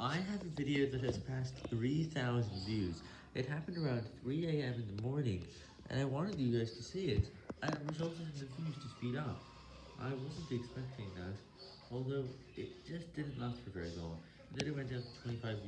I have a video that has passed 3,000 views. It happened around 3 a.m. in the morning, and I wanted you guys to see it, and it resulted in the views to speed up. I wasn't expecting that, although it just didn't last for very long, and then it went down to 25